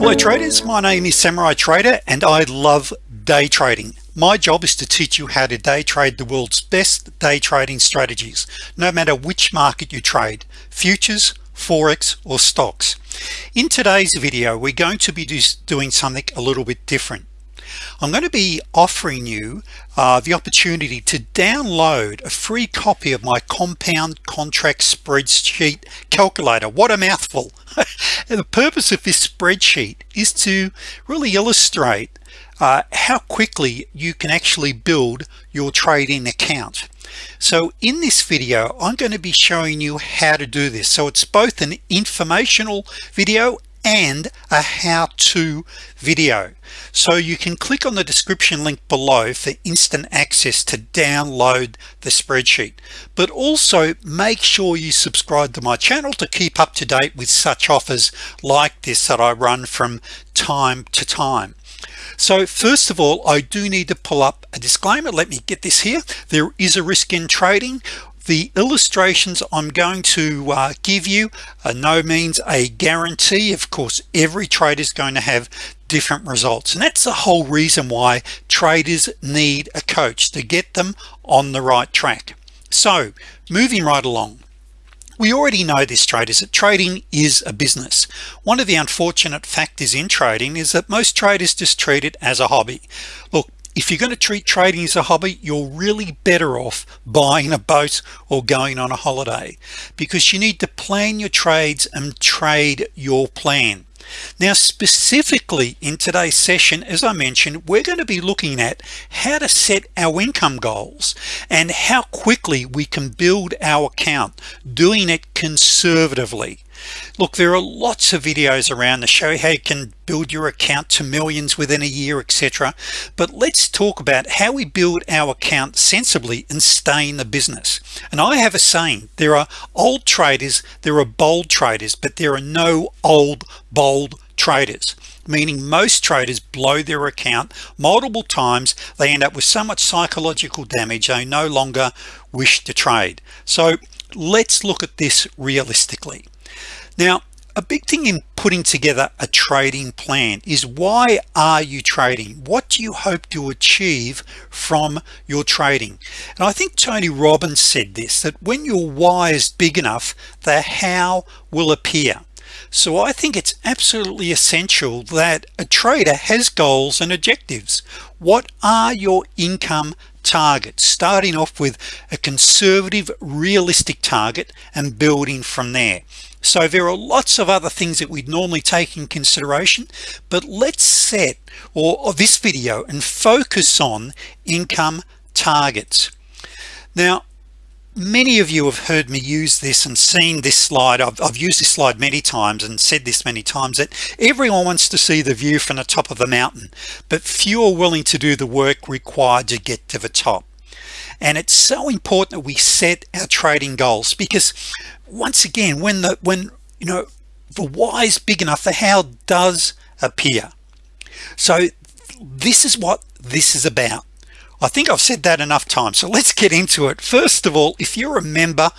Hello traders, my name is Samurai Trader and I love day trading. My job is to teach you how to day trade the world's best day trading strategies, no matter which market you trade, futures, Forex, or stocks. In today's video, we're going to be doing something a little bit different. I'm going to be offering you uh, the opportunity to download a free copy of my compound contract spreadsheet calculator. What a mouthful. The purpose of this spreadsheet is to really illustrate uh, how quickly you can actually build your trading account. So in this video I'm going to be showing you how to do this. So it's both an informational video and a how-to video. So you can click on the description link below for instant access to download the spreadsheet. But also make sure you subscribe to my channel to keep up to date with such offers like this that I run from time to time. So first of all I do need to pull up a disclaimer. Let me get this here. There is a risk in trading the illustrations I'm going to uh, give you are no means a guarantee. Of course every trader is going to have different results and that's the whole reason why traders need a coach to get them on the right track. So moving right along. We already know this traders that trading is a business. One of the unfortunate factors in trading is that most traders just treat it as a hobby. Look if you're going to treat trading as a hobby you're really better off buying a boat or going on a holiday because you need to plan your trades and trade your plan. Now specifically in today's session as I mentioned we're going to be looking at how to set our income goals and how quickly we can build our account doing it conservatively look there are lots of videos around to show how you can build your account to millions within a year etc but let's talk about how we build our account sensibly and stay in the business. And I have a saying there are old traders there are bold traders but there are no old bold traders. Meaning most traders blow their account multiple times they end up with so much psychological damage they no longer wish to trade. So let's look at this realistically now a big thing in putting together a trading plan is why are you trading? What do you hope to achieve from your trading? And I think Tony Robbins said this that when your why is big enough the how will appear. So I think it's absolutely essential that a trader has goals and objectives. What are your income targets? Starting off with a conservative realistic target and building from there so there are lots of other things that we'd normally take in consideration but let's set or, or this video and focus on income targets. Now many of you have heard me use this and seen this slide. I've, I've, used this slide many times and said this many times that everyone wants to see the view from the top of the mountain but few are willing to do the work required to get to the top and it's so important that we set our trading goals because once again when the when you know the why is big enough the how does appear. So this is what this is about. I think I've said that enough times so let's get into it. First of all if you're a member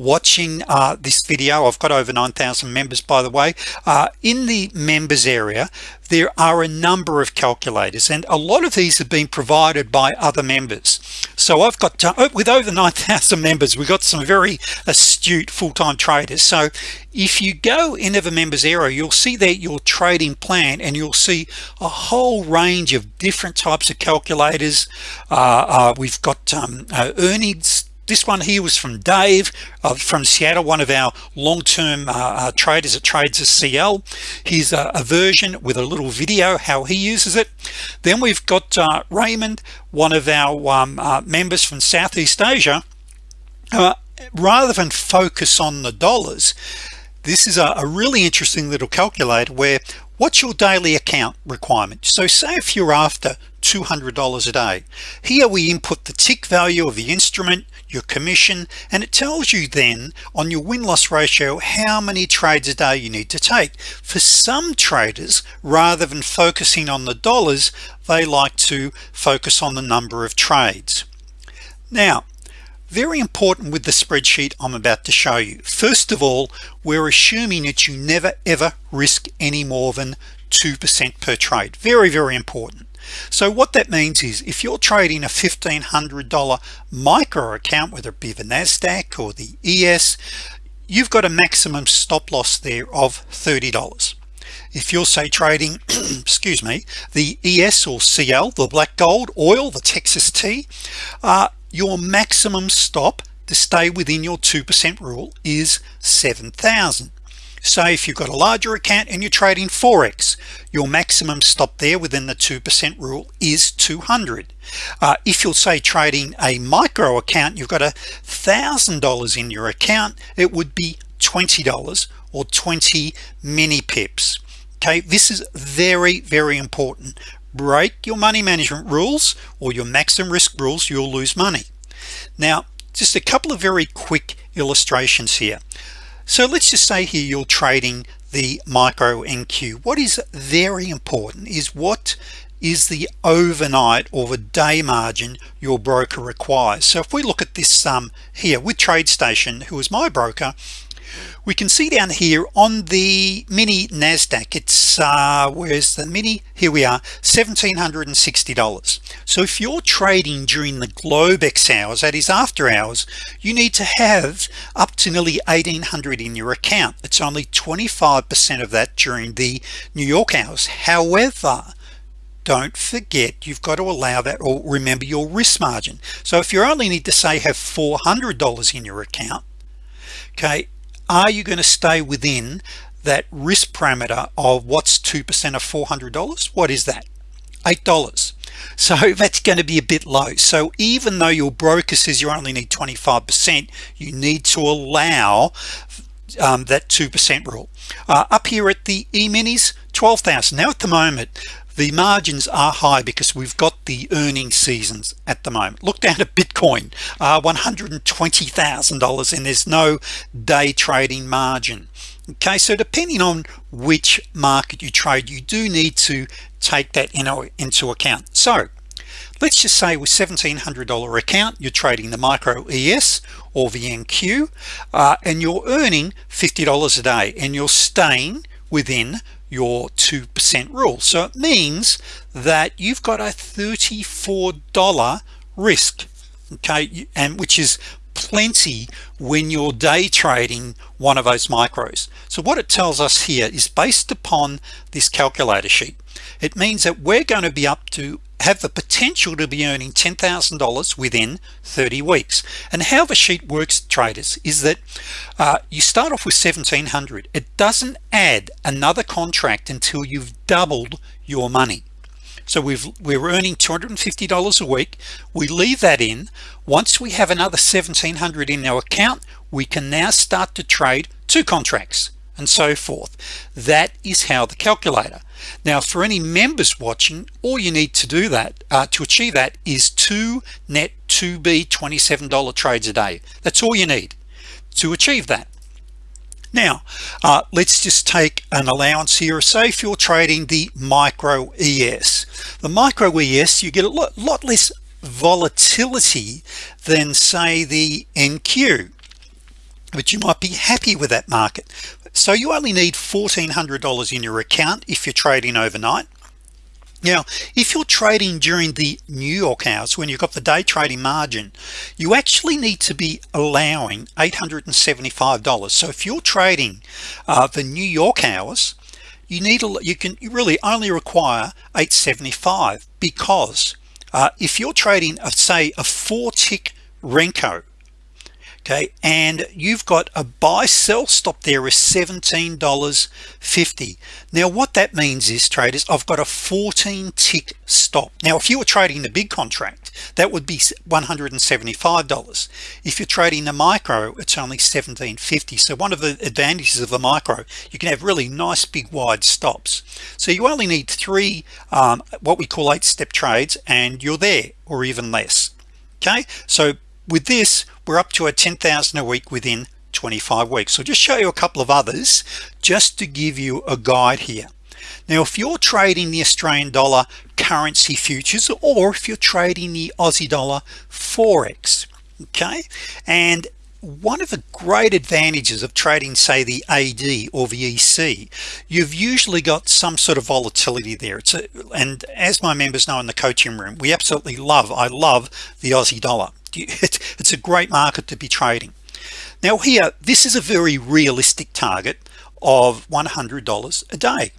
watching uh, this video. I've got over 9,000 members by the way. Uh, in the members area there are a number of calculators and a lot of these have been provided by other members. So I've got uh, with over 9,000 members we've got some very astute full-time traders. So if you go into the members area you'll see that your trading plan and you'll see a whole range of different types of calculators. Uh, uh we've got um, uh, earnings this one here was from Dave uh, from Seattle one of our long-term uh, uh, traders at trades CL here's a, a, version with a little video how he uses it. Then we've got uh, Raymond one of our um, uh, members from Southeast Asia. Rather than focus on the dollars this is a, a really interesting little calculator where what's your daily account requirement? So say if you're after $200 a day. Here we input the tick value of the instrument your commission and it tells you then on your win-loss ratio how many trades a day you need to take. For some traders rather than focusing on the dollars they like to focus on the number of trades. Now very important with the spreadsheet I'm about to show you. First of all we're assuming that you never ever risk any more than 2% per trade. Very very important so what that means is if you're trading a $1,500 micro account whether it be the Nasdaq or the ES you've got a maximum stop loss there of $30 if you're say trading excuse me the ES or CL the black gold oil the Texas tea uh, your maximum stop to stay within your 2% rule is 7,000 so if you've got a larger account and you're trading forex your maximum stop there within the 2% rule is 200 uh, if you'll say trading a micro account you've got a thousand dollars in your account it would be $20 or 20 mini pips. Okay this is very very important. Break your money management rules or your maximum risk rules you'll lose money. Now just a couple of very quick illustrations here so let's just say here you're trading the micro NQ what is very important is what is the overnight or the day margin your broker requires. So if we look at this sum um, here with TradeStation who is my broker we can see down here on the mini Nasdaq it's uh where's the mini? Here we are $1,760 so if you're trading during the Globex hours that is after hours you need to have up to nearly 1800 in your account. It's only 25% of that during the New York hours. However don't forget you've got to allow that or remember your risk margin. So if you only need to say have $400 in your account okay are you going to stay within that risk parameter of what's 2% of $400 what is that? Eight dollars. So that's going to be a bit low. So even though your broker says you only need 25% you need to allow um, that 2% rule. Uh, up here at the e-minis 12,000 now at the moment the margins are high because we've got the earning seasons at the moment. Look down at Bitcoin uh, $120,000 and there's no day trading margin. Okay so depending on which market you trade you do need to take that in, into account. So let's just say with $1,700 account you're trading the micro ES or MNQ uh, and you're earning $50 a day and you're staying within your 2% rule. So it means that you've got a $34 risk okay and which is plenty when you're day trading one of those micros. So what it tells us here is based upon this calculator sheet it means that we're going to be up to have the potential to be earning $10,000 within 30 weeks. And how the sheet works traders is that uh, you start off with 1700 it doesn't add another contract until you've doubled your money so we've we're earning $250 a week. We leave that in. Once we have another 1700 in our account we can now start to trade two contracts and so forth. That is how the calculator. Now for any members watching all you need to do that uh, to achieve that is two net 2b $27 trades a day. That's all you need to achieve that now uh, let's just take an allowance here. Say if you're trading the micro ES the micro ES you get a lot, lot less volatility than say the NQ but you might be happy with that market. So you only need $1,400 in your account if you're trading overnight now if you're trading during the New York hours when you've got the day trading margin you actually need to be allowing $875 so if you're trading uh, the New York hours you need a you can you really only require 875 because uh, if you're trading a say a four tick Renko okay and you've got a buy sell stop there is $17.50 now what that means is traders I've got a 14 tick stop. Now if you were trading the big contract that would be $175 if you're trading the micro it's only 1750 so one of the advantages of the micro you can have really nice big wide stops. So you only need three um, what we call eight step trades and you're there or even less. Okay so with this we're up to a 10,000 a week within 25 weeks. So just show you a couple of others just to give you a guide here. Now if you're trading the Australian dollar currency futures or if you're trading the Aussie dollar forex okay? And one of the great advantages of trading say the AD or the EC you've usually got some sort of volatility there. It's a, and as my members know in the coaching room we absolutely love I love the Aussie dollar. It's a great market to be trading. Now here this is a very realistic target of $100 a day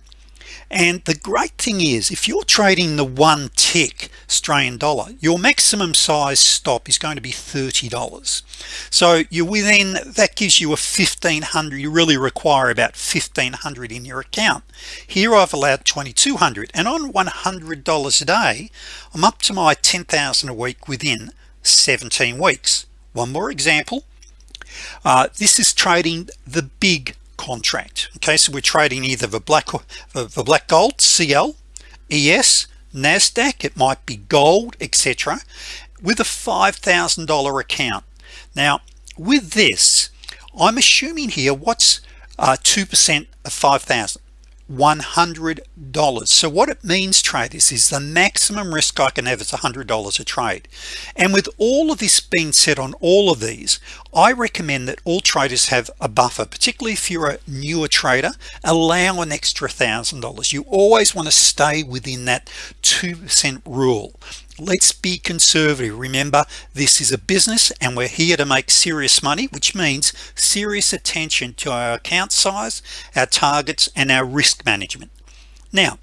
and the great thing is if you're trading the one tick Australian dollar your maximum size stop is going to be $30 so you're within that gives you a 1500 you really require about 1500 in your account. Here I've allowed 2200 and on $100 a day I'm up to my 10,000 a week within 17 weeks. One more example. Uh, this is trading the big contract. Okay so we're trading either the black the black gold CL ES Nasdaq it might be gold etc with a $5,000 account. Now with this I'm assuming here what's 2% uh, of 5,000 $100 so what it means traders is the maximum risk I can have is $100 a trade. And with all of this being said on all of these I recommend that all traders have a buffer particularly if you're a newer trader allow an extra thousand dollars. You always want to stay within that 2% rule let's be conservative. Remember this is a business and we're here to make serious money which means serious attention to our account size our targets and our risk management. Now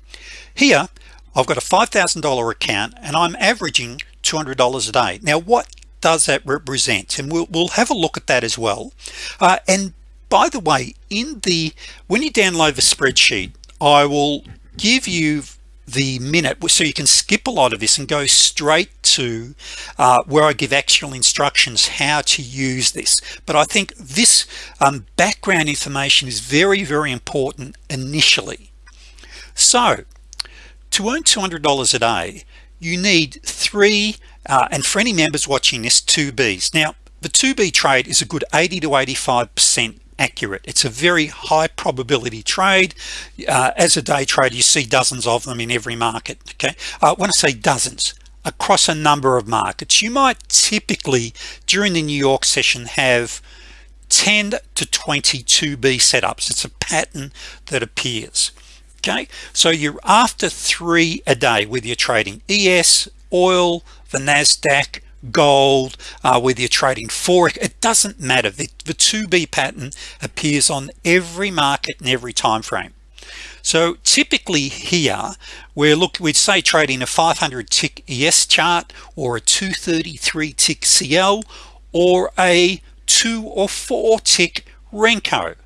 here I've got a $5,000 account and I'm averaging $200 a day. Now what does that represent? And we'll, we'll have a look at that as well. Uh, and by the way in the when you download the spreadsheet I will give you the minute. So you can skip a lot of this and go straight to uh, where I give actual instructions how to use this. But I think this um, background information is very very important initially. So to earn $200 a day you need three uh, and for any members watching this two B's. Now the 2b trade is a good 80 to 85 percent accurate. It's a very high probability trade. Uh, as a day trader you see dozens of them in every market okay? Uh, when I say dozens across a number of markets. You might typically during the New York session have 10 to 22b setups. It's a pattern that appears okay? So you're after three a day with your trading. ES oil the Nasdaq gold uh, whether you're trading forex it doesn't matter. The, the 2b pattern appears on every market and every time frame. So typically here we're look we'd say trading a 500 tick ES chart or a 233 tick CL or a two or four tick Renko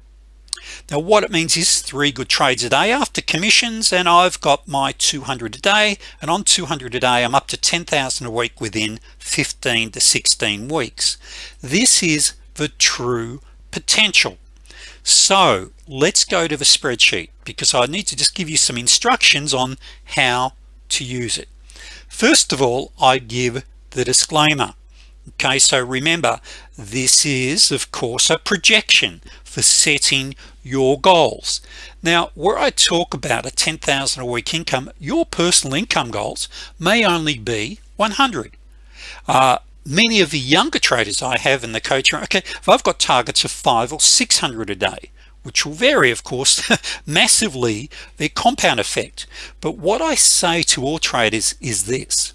now what it means is three good trades a day. After commissions and I've got my 200 a day and on 200 a day I'm up to 10,000 a week within 15 to 16 weeks. This is the true potential. So let's go to the spreadsheet because I need to just give you some instructions on how to use it. First of all I give the disclaimer okay so remember this is of course a projection for setting your goals. Now where I talk about a 10,000 a week income your personal income goals may only be 100 uh, many of the younger traders I have in the coaching okay if I've got targets of five or 600 a day which will vary of course massively their compound effect. But what I say to all traders is this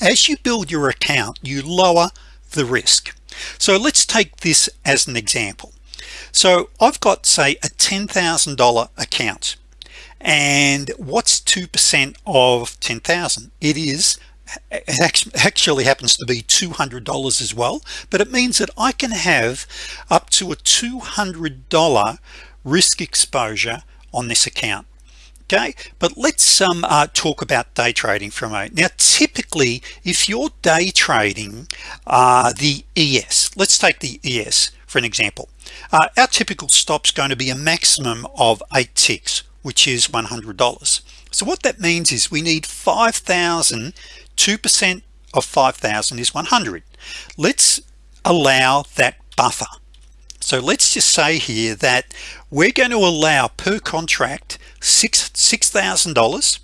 as you build your account you lower the risk. So let's take this as an example. So I've got say a $10,000 account and what's 2% of 10,000 it is it actually happens to be $200 as well but it means that I can have up to a $200 risk exposure on this account okay but let's um, uh, talk about day trading for a moment. Now typically if you're day trading uh, the ES let's take the ES for an example. Uh, our typical stops going to be a maximum of eight ticks which is $100 so what that means is we need 5,000 2% of 5,000 is 100 let's allow that buffer so let's just say here that we're going to allow per contract six six thousand uh, dollars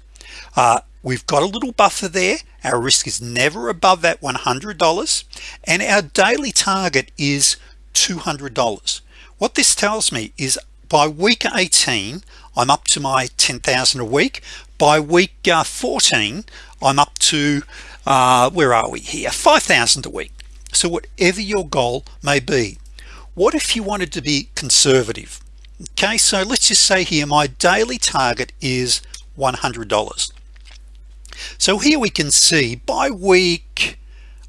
we've got a little buffer there. Our risk is never above that $100 and our daily target is $200 what this tells me is by week 18 I'm up to my 10,000 a week. By week uh, 14 I'm up to uh, where are we here? 5,000 a week. So whatever your goal may be what if you wanted to be conservative? Okay so let's just say here my daily target is $100 so here we can see by week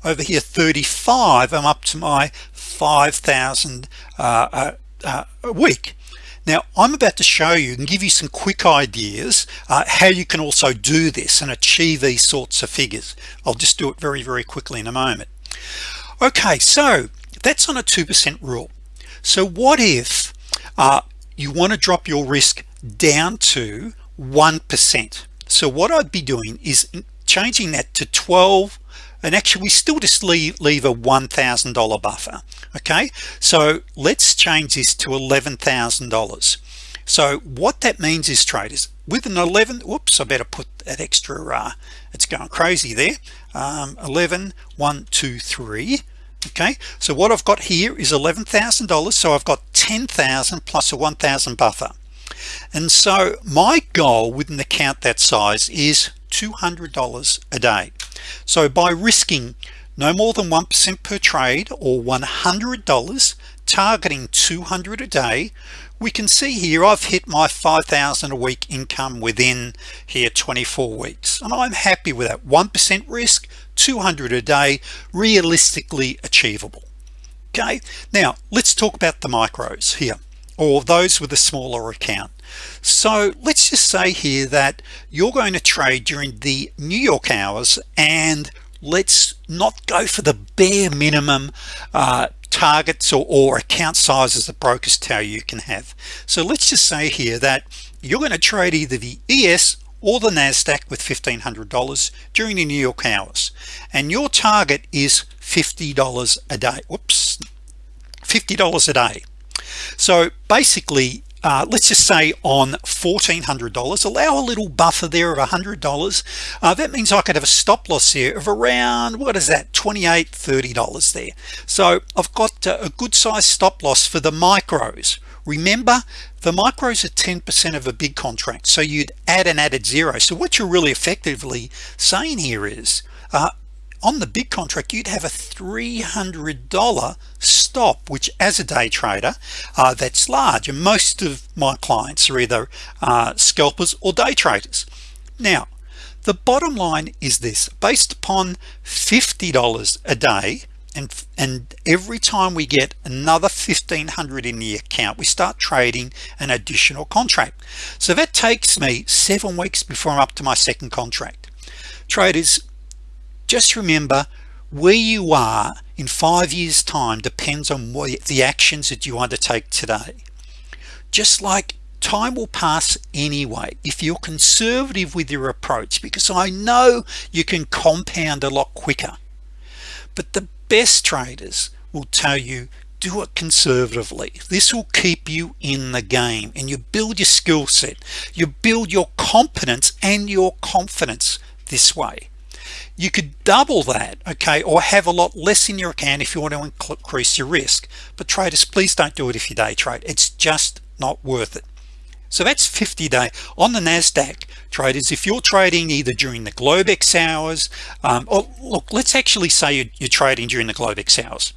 over here 35 I'm up to my 5,000 uh, uh, uh, a week. Now I'm about to show you and give you some quick ideas uh, how you can also do this and achieve these sorts of figures. I'll just do it very very quickly in a moment. Okay so that's on a 2% rule so what if uh, you want to drop your risk down to 1% so what I'd be doing is changing that to 12 and actually we still just leave leave a $1,000 buffer okay? So let's change this to $11,000 so what that means is traders with an 11 whoops I better put that extra uh, it's going crazy there. Um, 11 1 2 3 okay? So what I've got here is $11,000 so I've got 10,000 plus a 1,000 buffer. And so my goal with an account that size is $200 a day. So by risking no more than 1% per trade or $100 targeting 200 a day we can see here I've hit my 5,000 a week income within here 24 weeks and I'm happy with that. 1% risk 200 a day realistically achievable. Okay now let's talk about the micros here or those with a smaller account. So let's just say here that you're going to trade during the New York hours and let's not go for the bare minimum uh, targets or, or account sizes that brokers tell you can have. So let's just say here that you're going to trade either the ES or the Nasdaq with $1,500 during the New York hours and your target is $50 a day. Whoops $50 a day. So basically uh, let's just say on $1,400 allow a little buffer there of $100 uh, that means I could have a stop loss here of around what is that 28 $30 there. So I've got a good size stop loss for the micros. Remember the micros are 10% of a big contract so you'd add an added zero. So what you're really effectively saying here is uh, on the big contract you'd have a $300 stop which as a day trader uh, that's large and most of my clients are either uh, scalpers or day traders. Now the bottom line is this based upon $50 a day and and every time we get another 1500 in the account we start trading an additional contract. So that takes me seven weeks before I'm up to my second contract. Traders just remember where you are in five years time depends on what the actions that you undertake today. Just like time will pass anyway if you're conservative with your approach because I know you can compound a lot quicker. But the best traders will tell you do it conservatively. This will keep you in the game and you build your skill set. You build your competence and your confidence this way you could double that okay or have a lot less in your account if you want to increase your risk. But traders please don't do it if you day trade. It's just not worth it. So that's 50 day. On the Nasdaq traders if you're trading either during the Globex hours um, or look let's actually say you're, trading during the Globex hours.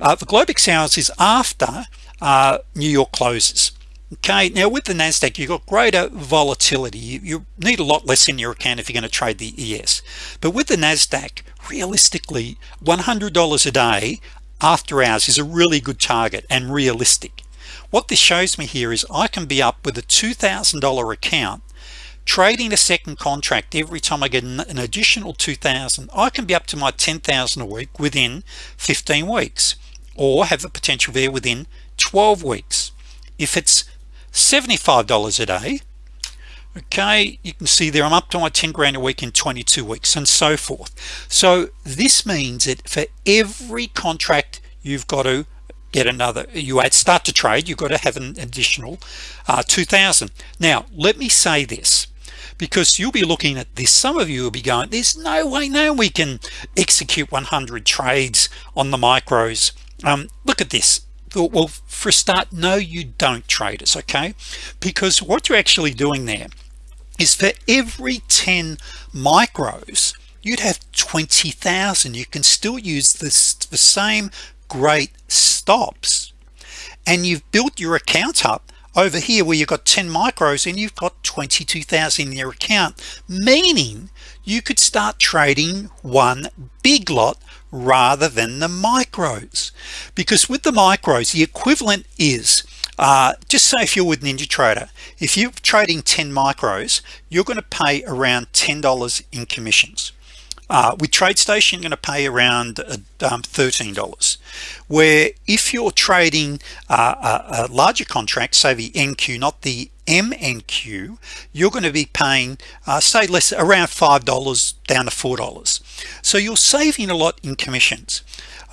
Uh, the Globex hours is after uh, New York closes okay now with the Nasdaq you've got greater volatility. You, need a lot less in your account if you're going to trade the ES but with the Nasdaq realistically $100 a day after hours is a really good target and realistic. What this shows me here is I can be up with a $2,000 account trading a second contract every time I get an additional 2,000 I can be up to my 10,000 a week within 15 weeks or have the potential there within 12 weeks. If it's $75 a day. Okay you can see there I'm up to my 10 grand a week in 22 weeks and so forth. So this means that for every contract you've got to get another you add start to trade you've got to have an additional uh, 2,000 now let me say this because you'll be looking at this some of you will be going there's no way now we can execute 100 trades on the micros. Um, look at this well for a start no you don't traders okay? Because what you're actually doing there is for every 10 micros you'd have 20,000 you can still use this the same great stops. And you've built your account up over here where you've got 10 micros and you've got 22,000 in your account meaning you could start trading one big lot rather than the micros. Because with the micros the equivalent is uh, just say if you're with NinjaTrader if you're trading 10 micros you're going to pay around $10 in commissions. Uh, with TradeStation you're going to pay around uh, um, $13 where if you're trading uh, a, a, larger contract say the NQ not the MNQ you're going to be paying uh, say less around five dollars down to four dollars. So you're saving a lot in commissions.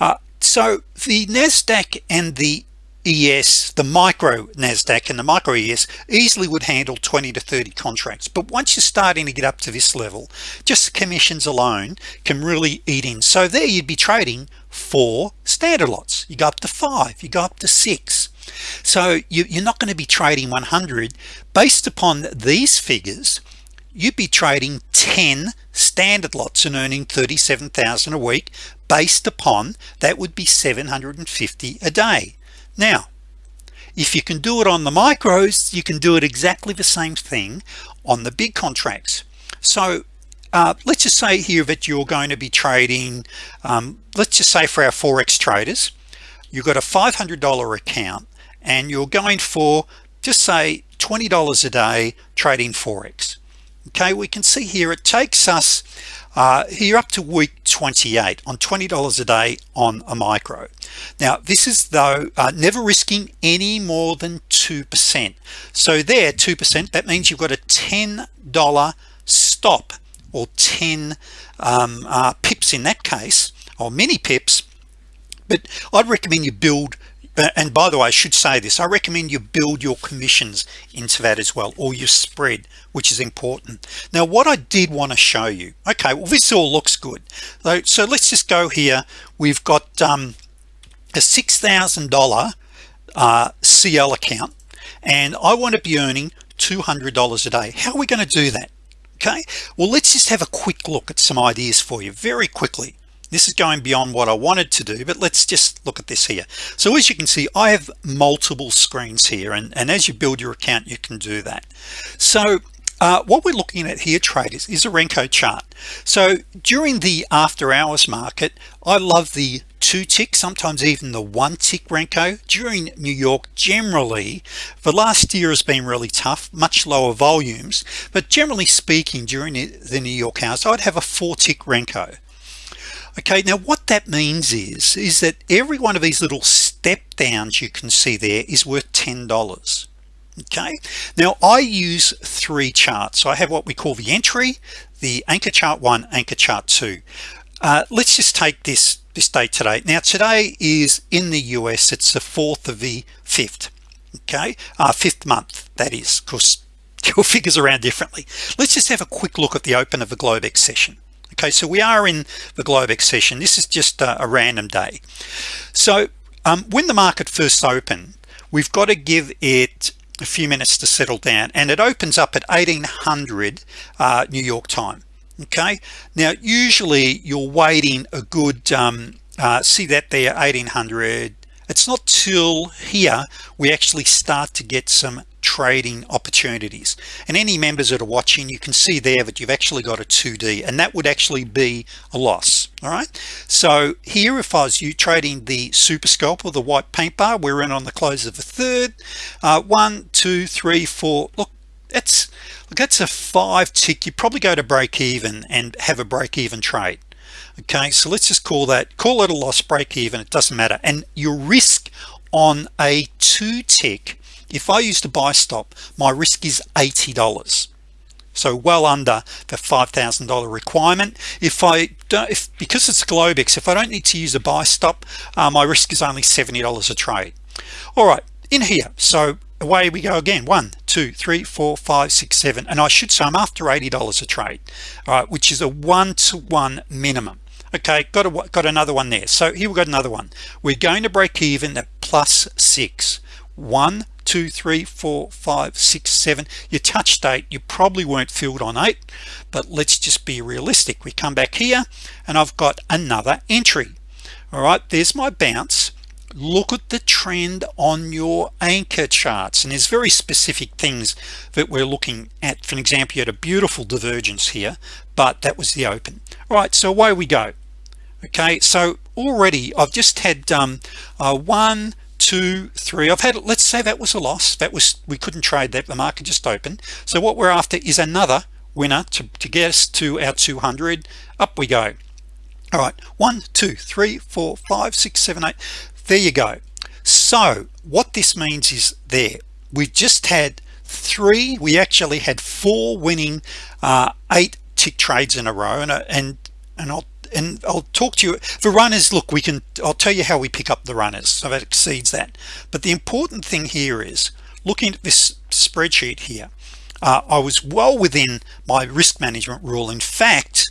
Uh, so the Nasdaq and the ES the micro Nasdaq and the micro ES easily would handle 20 to 30 contracts. But once you're starting to get up to this level just commissions alone can really eat in. So there you'd be trading four standard lots. You go up to five you go up to six so you, you're not going to be trading 100 based upon these figures you'd be trading 10 standard lots and earning 37,000 a week based upon that would be 750 a day. Now if you can do it on the micros you can do it exactly the same thing on the big contracts. So uh, let's just say here that you're going to be trading um, let's just say for our forex traders you've got a $500 account and you're going for just say $20 a day trading forex. Okay we can see here it takes us uh, here up to week 28 on $20 a day on a micro. Now this is though uh, never risking any more than 2% so there 2% that means you've got a $10 stop or 10 um, uh, pips in that case or mini pips but I'd recommend you build and by the way I should say this I recommend you build your commissions into that as well or your spread which is important. Now what I did want to show you okay well this all looks good. So, so let's just go here. We've got um, a $6,000 uh, CL account and I want to be earning $200 a day. How are we going to do that? Okay well let's just have a quick look at some ideas for you very quickly this is going beyond what I wanted to do but let's just look at this here. So as you can see I have multiple screens here and, and as you build your account you can do that. So uh, what we're looking at here traders is a Renko chart. So during the after hours market I love the two tick sometimes even the one tick Renko. During New York generally the last year has been really tough much lower volumes but generally speaking during the New York hours I'd have a four tick Renko okay now what that means is is that every one of these little step downs you can see there is worth ten dollars. Okay? Now I use three charts. So I have what we call the entry the anchor chart one anchor chart two. Uh, let's just take this this date today. Now today is in the US it's the 4th of the 5th okay? Uh, fifth month that is because your figures around differently. Let's just have a quick look at the open of the Globex session okay so we are in the Globex session this is just a, a random day. So um, when the market first opened we've got to give it a few minutes to settle down and it opens up at 1800 uh, New York time. Okay? Now usually you're waiting a good um, uh, see that there 1800 it's not till here we actually start to get some trading opportunities. And any members that are watching you can see there that you've actually got a 2b and that would actually be a loss all right? So here if I was you trading the super scalp or the white paint bar we're in on the close of a third. Uh, one two three four. Look that's look that's a five tick. You probably go to break even and have a break even trade okay? So let's just call that call it a loss break even it doesn't matter. And your risk on a two tick if I use the buy stop my risk is $80 so well under the $5,000 requirement. If I don't if because it's Globex if I don't need to use a buy stop uh, my risk is only $70 a trade. All right in here. So away we go again. One two three four five six seven and I should say I'm after $80 a trade all right which is a one-to-one minimum. Okay got a got another one there. So here we got another one. We're going to break even at plus six. One two three four five six seven. Your touch date you probably weren't filled on eight but let's just be realistic. We come back here and I've got another entry. All right there's my bounce. Look at the trend on your anchor charts. And there's very specific things that we're looking at. For example you had a beautiful divergence here but that was the open. All right so away we go. Okay so already I've just had um, uh, one two three. I've had let's say that was a loss. That was we couldn't trade that. The market just opened. So what we're after is another winner to, to get us to our 200 up we go. All right. One two three four five six seven eight. There you go. So what this means is there we've just had three we actually had four winning uh, eight tick trades in a row and uh, and and I'll and I'll talk to you. The runners look we can I'll tell you how we pick up the runners. So that exceeds that. But the important thing here is looking at this spreadsheet here uh, I was well within my risk management rule. In fact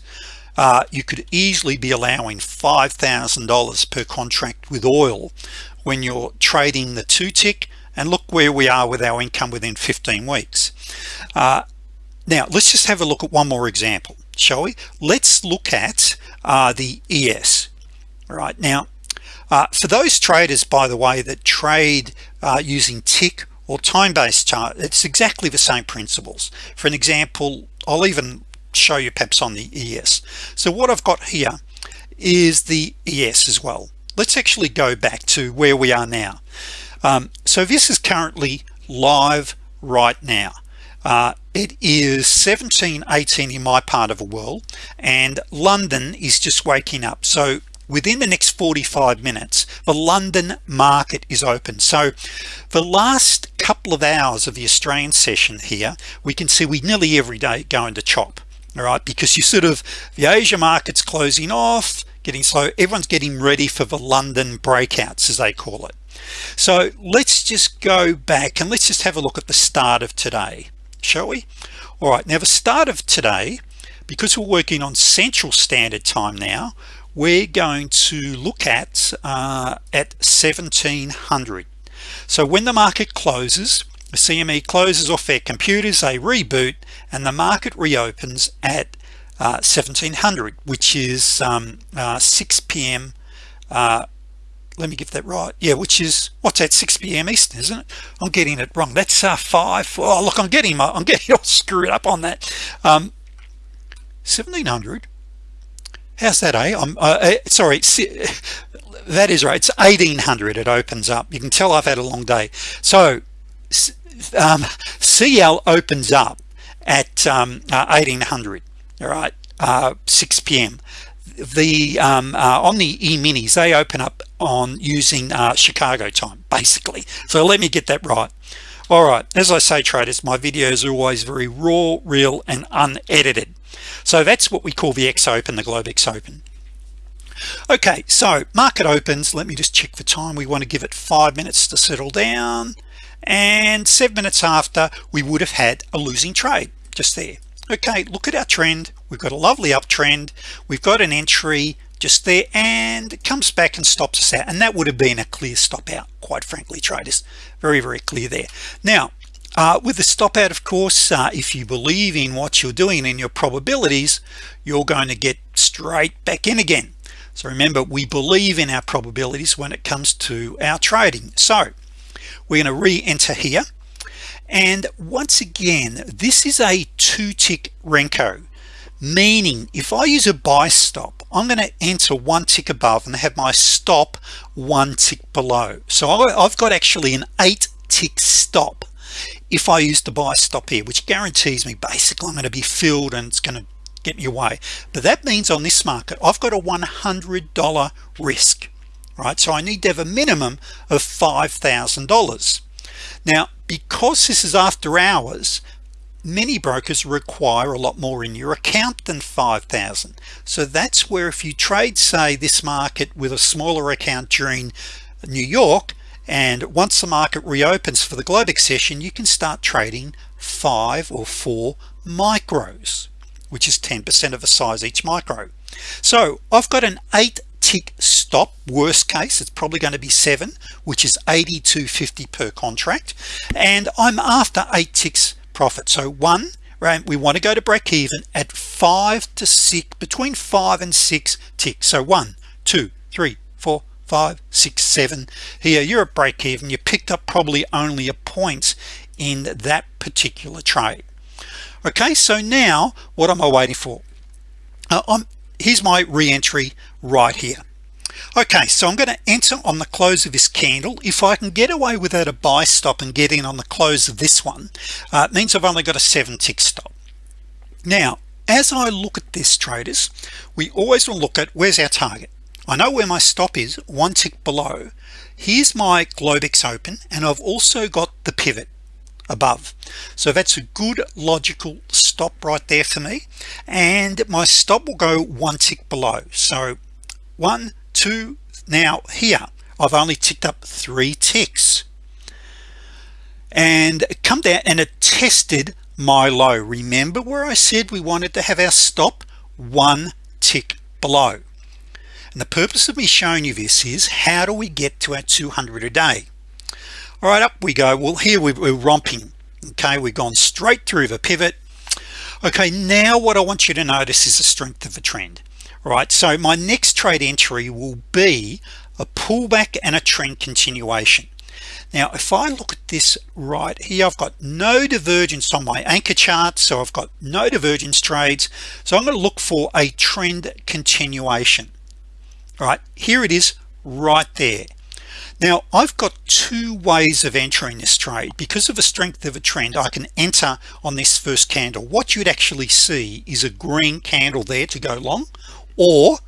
uh, you could easily be allowing $5,000 per contract with oil when you're trading the two tick and look where we are with our income within 15 weeks. Uh, now let's just have a look at one more example shall we? Let's look at uh, the ES right now uh, for those traders by the way that trade uh, using tick or time-based chart it's exactly the same principles. For an example I'll even show you perhaps on the ES so what I've got here is the ES as well. Let's actually go back to where we are now. Um, so this is currently live right now. Uh, it is 1718 in my part of the world and London is just waking up. So within the next 45 minutes the London market is open. So the last couple of hours of the Australian session here we can see we nearly every day go into chop all right? Because you sort of the Asia markets closing off getting slow everyone's getting ready for the London breakouts as they call it. So let's just go back and let's just have a look at the start of today shall we all right now the start of today because we're working on Central Standard Time now we're going to look at uh, at 1700 so when the market closes the CME closes off their computers they reboot and the market reopens at uh, 1700 which is um, uh, 6 p.m. Let me get that right. Yeah which is what's that 6 p.m. Eastern isn't it? I'm getting it wrong. That's uh, 5 oh look I'm getting my I'm getting all screwed up on that. Um, 1700 how's that eh? I'm uh, uh sorry that is right. It's 1800 it opens up. You can tell I've had a long day. So um, CL opens up at um, uh, 1800 all right uh, 6 p.m. the um, uh, on the e-minis they open up on using uh, Chicago time basically. So let me get that right. All right as I say traders my videos are always very raw real and unedited. So that's what we call the X open the Globex open. Okay so market opens. Let me just check the time. We want to give it five minutes to settle down. And seven minutes after we would have had a losing trade just there okay look at our trend. We've got a lovely uptrend. We've got an entry just there and it comes back and stops us out. And that would have been a clear stop out quite frankly traders. Very very clear there. Now uh, with the stop out of course uh, if you believe in what you're doing and your probabilities you're going to get straight back in again. So remember we believe in our probabilities when it comes to our trading. So we're going to re-enter here and once again this is a two tick Renko meaning if I use a buy stop I'm going to enter one tick above and have my stop one tick below. So I've got actually an eight tick stop if I use the buy stop here which guarantees me basically I'm going to be filled and it's going to get me away. But that means on this market I've got a $100 risk right? So I need to have a minimum of $5,000 now because this is after hours many brokers require a lot more in your account than 5,000 so that's where if you trade say this market with a smaller account during New York and once the market reopens for the Globex session you can start trading five or four micros which is 10% of the size each micro. So I've got an eight tick stop worst case it's probably going to be seven which is 82.50 per contract. And I'm after eight ticks profit. So one right we want to go to break even at five to six between five and six ticks. So one two three four five six seven. Here you're at break even you picked up probably only a point in that particular trade. Okay so now what am I waiting for? Uh, I'm here's my re-entry right here. Okay so I'm going to enter on the close of this candle. If I can get away without a buy stop and get in on the close of this one uh, it means I've only got a seven tick stop. Now as I look at this traders we always will look at where's our target. I know where my stop is one tick below. Here's my Globex open and I've also got the pivot above. So that's a good logical stop right there for me. And my stop will go one tick below. So one two now here I've only ticked up three ticks. And come down and it tested my low. Remember where I said we wanted to have our stop? One tick below. And the purpose of me showing you this is how do we get to our 200 a day all right up we go. Well here we're romping. Okay we've gone straight through the pivot. Okay now what I want you to notice is the strength of the trend. All right so my next trade entry will be a pullback and a trend continuation. Now if I look at this right here I've got no divergence on my anchor chart so I've got no divergence trades. So I'm going to look for a trend continuation. All right here it is right there now I've got two ways of entering this trade. Because of the strength of a trend I can enter on this first candle. What you'd actually see is a green candle there to go long or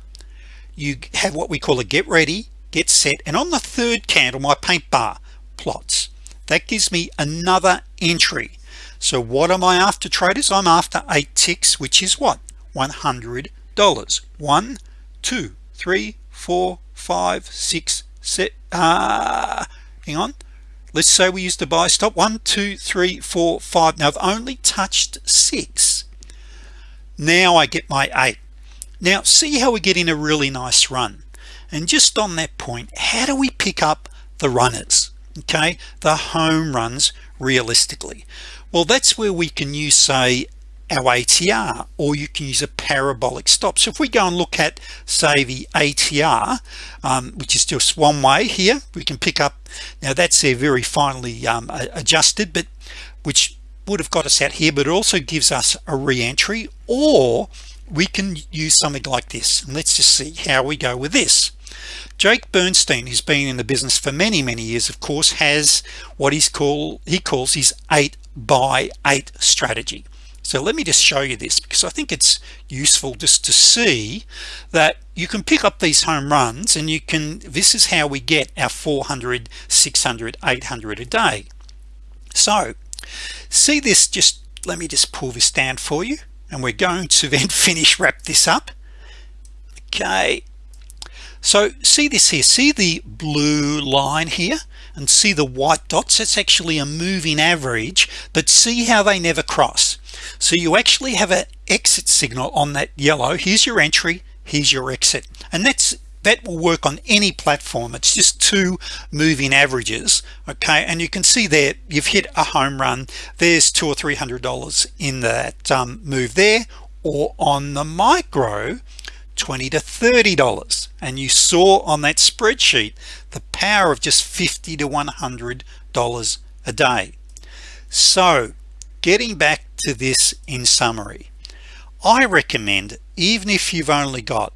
you have what we call a get ready get set and on the third candle my paint bar plots. That gives me another entry. So what am I after traders? I'm after eight ticks which is what? $100 one two three four five six set uh hang on. Let's say we use the buy stop. One two three four five. Now I've only touched six. Now I get my eight. Now see how we get in a really nice run. And just on that point how do we pick up the runners? Okay the home runs realistically. Well that's where we can use say our ATR or you can use a parabolic stop. So if we go and look at say the ATR um, which is just one way here we can pick up now that's there very finely um, adjusted but which would have got us out here but it also gives us a re-entry or we can use something like this. And let's just see how we go with this. Jake Bernstein who's been in the business for many many years of course has what he's called he calls his eight by eight strategy so let me just show you this because I think it's useful just to see that you can pick up these home runs and you can this is how we get our 400 600 800 a day. So see this just let me just pull this down for you and we're going to then finish wrap this up. Okay. So see this here see the blue line here and see the white dots it's actually a moving average but see how they never cross. So you actually have an exit signal on that yellow. Here's your entry here's your exit. And that's that will work on any platform. It's just two moving averages okay? And you can see there you've hit a home run. There's two or three hundred dollars in that um, move there. Or on the micro 20 to 30 dollars. And you saw on that spreadsheet the power of just 50 to 100 dollars a day. So getting back to this in summary I recommend even if you've only got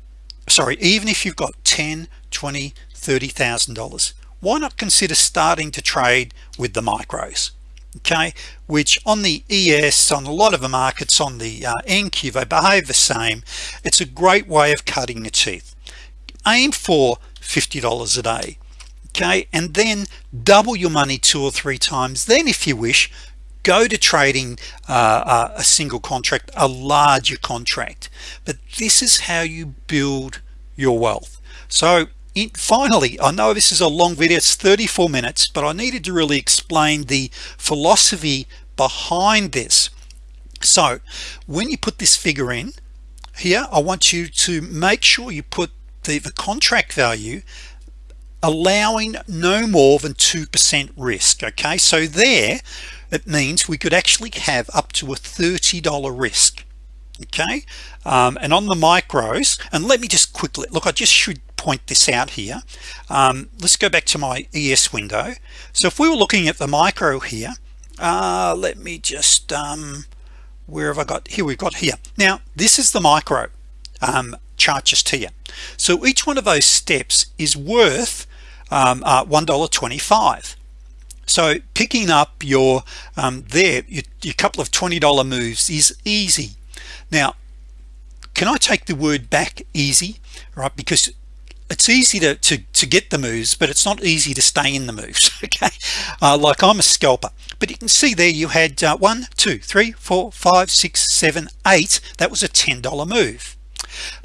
sorry even if you've got 10 20 30 thousand dollars why not consider starting to trade with the micros? Okay which on the ES on a lot of the markets on the uh, NQ they behave the same. It's a great way of cutting your teeth. Aim for $50 a day okay and then double your money two or three times. Then if you wish go to trading uh, uh, a single contract a larger contract. But this is how you build your wealth. So it, finally I know this is a long video it's 34 minutes but I needed to really explain the philosophy behind this. So when you put this figure in here I want you to make sure you put the, the contract value allowing no more than 2% risk okay? So there it means we could actually have up to a $30 risk okay? Um, and on the micros and let me just quickly look I just should point this out here. Um, let's go back to my ES window. So if we were looking at the micro here uh, let me just um, where have I got here we've got here. Now this is the micro um, chart just here so each one of those steps is worth um, uh, $1.25 so picking up your um, there your, your couple of $20 moves is easy. Now can I take the word back easy? Right because it's easy to, to, to get the moves but it's not easy to stay in the moves okay? Uh, like I'm a scalper. But you can see there you had uh, one two three four five six seven eight. That was a $10 move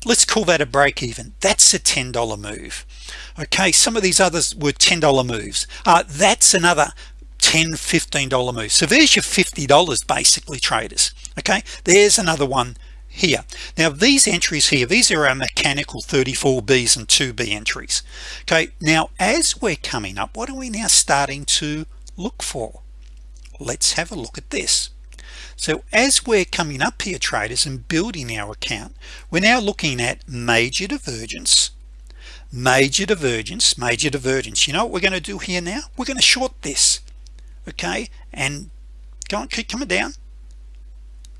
let's call that a break even that's a $10 move. Okay some of these others were $10 moves. Uh, that's another 10 $15 move. So there's your $50 basically traders. Okay there's another one here. Now these entries here these are our mechanical 34 B's and 2b entries. Okay now as we're coming up what are we now starting to look for? Let's have a look at this so as we're coming up here traders and building our account we're now looking at major divergence major divergence major divergence. You know what we're going to do here now? We're going to short this okay? And go on keep coming down.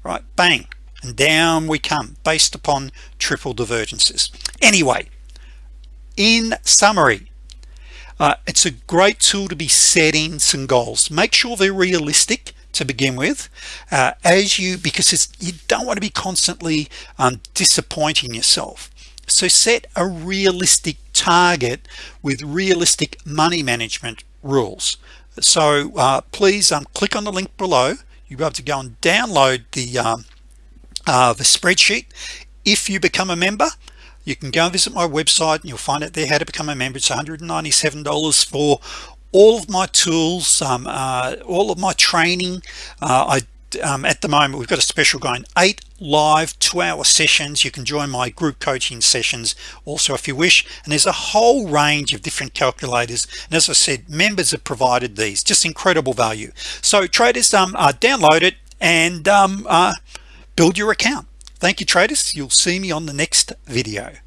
Right bang and down we come based upon triple divergences. Anyway in summary uh, it's a great tool to be setting some goals. Make sure they're realistic to begin with uh, as you because it's you don't want to be constantly um, disappointing yourself. So set a realistic target with realistic money management rules. So uh, please um, click on the link below. You'll be able to go and download the um, uh, the spreadsheet. If you become a member you can go and visit my website and you'll find out there how to become a member. It's $197 for all of my tools um, uh, all of my training uh, I um, at the moment we've got a special going eight live two-hour sessions. You can join my group coaching sessions also if you wish. And there's a whole range of different calculators. And as I said members have provided these. Just incredible value. So traders um, uh, download it and um, uh, build your account. Thank you traders. You'll see me on the next video